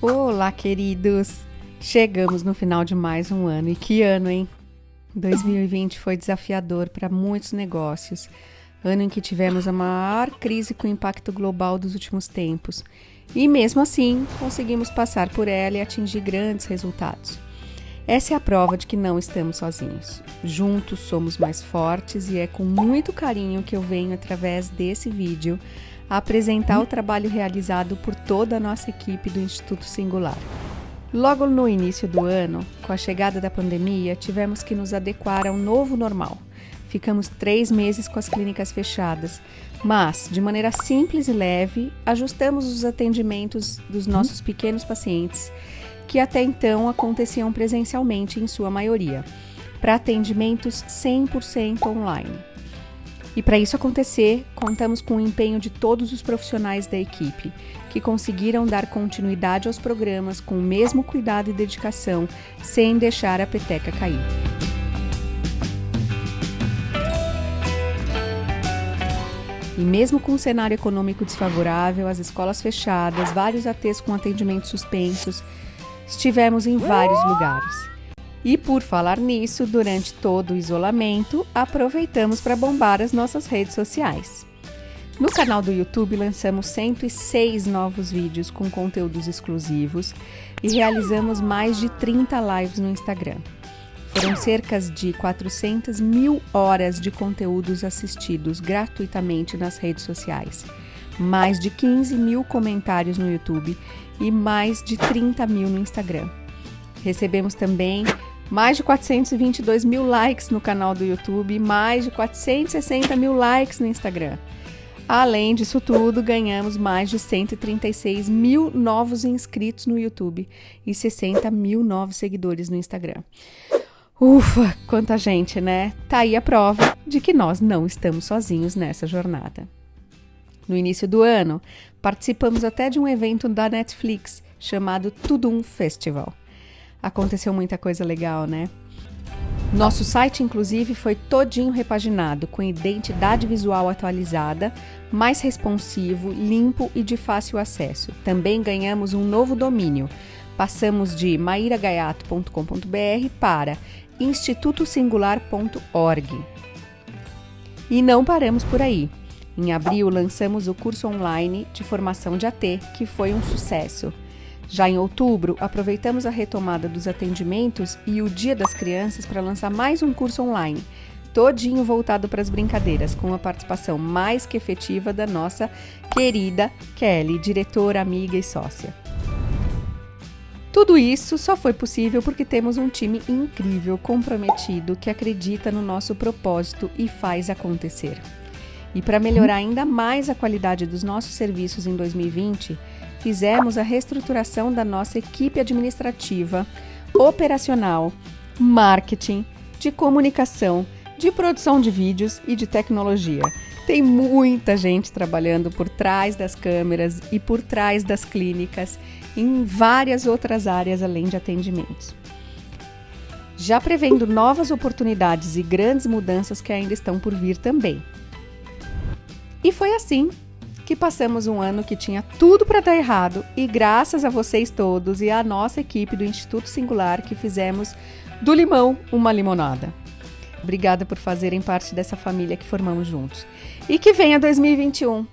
Olá, queridos! Chegamos no final de mais um ano. E que ano, hein? 2020 foi desafiador para muitos negócios. Ano em que tivemos a maior crise com impacto global dos últimos tempos. E mesmo assim, conseguimos passar por ela e atingir grandes resultados. Essa é a prova de que não estamos sozinhos. Juntos somos mais fortes e é com muito carinho que eu venho, através desse vídeo, a apresentar o trabalho realizado por toda a nossa equipe do Instituto Singular. Logo no início do ano, com a chegada da pandemia, tivemos que nos adequar ao novo normal. Ficamos três meses com as clínicas fechadas, mas, de maneira simples e leve, ajustamos os atendimentos dos nossos pequenos pacientes, que até então aconteciam presencialmente em sua maioria, para atendimentos 100% online. E para isso acontecer, contamos com o empenho de todos os profissionais da equipe, que conseguiram dar continuidade aos programas com o mesmo cuidado e dedicação, sem deixar a peteca cair. E mesmo com um cenário econômico desfavorável, as escolas fechadas, vários ATs com atendimentos suspensos, estivemos em vários lugares. E por falar nisso, durante todo o isolamento, aproveitamos para bombar as nossas redes sociais. No canal do YouTube lançamos 106 novos vídeos com conteúdos exclusivos e realizamos mais de 30 lives no Instagram. Foram cerca de 400 mil horas de conteúdos assistidos gratuitamente nas redes sociais, mais de 15 mil comentários no YouTube e mais de 30 mil no Instagram. Recebemos também mais de 422 mil likes no canal do YouTube mais de 460 mil likes no Instagram. Além disso tudo, ganhamos mais de 136 mil novos inscritos no YouTube e 60 mil novos seguidores no Instagram. Ufa, quanta gente, né? Tá aí a prova de que nós não estamos sozinhos nessa jornada. No início do ano, participamos até de um evento da Netflix chamado Tudum Festival aconteceu muita coisa legal, né? Nosso site, inclusive, foi todinho repaginado, com identidade visual atualizada, mais responsivo, limpo e de fácil acesso. Também ganhamos um novo domínio. Passamos de mairagaiato.com.br para institutosingular.org. E não paramos por aí. Em abril, lançamos o curso online de formação de AT, que foi um sucesso. Já em outubro, aproveitamos a retomada dos atendimentos e o Dia das Crianças para lançar mais um curso online, todinho voltado para as brincadeiras, com a participação mais que efetiva da nossa querida Kelly, diretora, amiga e sócia. Tudo isso só foi possível porque temos um time incrível, comprometido, que acredita no nosso propósito e faz acontecer. E para melhorar ainda mais a qualidade dos nossos serviços em 2020, fizemos a reestruturação da nossa equipe administrativa, operacional, marketing, de comunicação, de produção de vídeos e de tecnologia. Tem muita gente trabalhando por trás das câmeras e por trás das clínicas, em várias outras áreas além de atendimentos. Já prevendo novas oportunidades e grandes mudanças que ainda estão por vir também. E foi assim que passamos um ano que tinha tudo para dar errado e graças a vocês todos e à nossa equipe do Instituto Singular que fizemos do limão uma limonada. Obrigada por fazerem parte dessa família que formamos juntos. E que venha 2021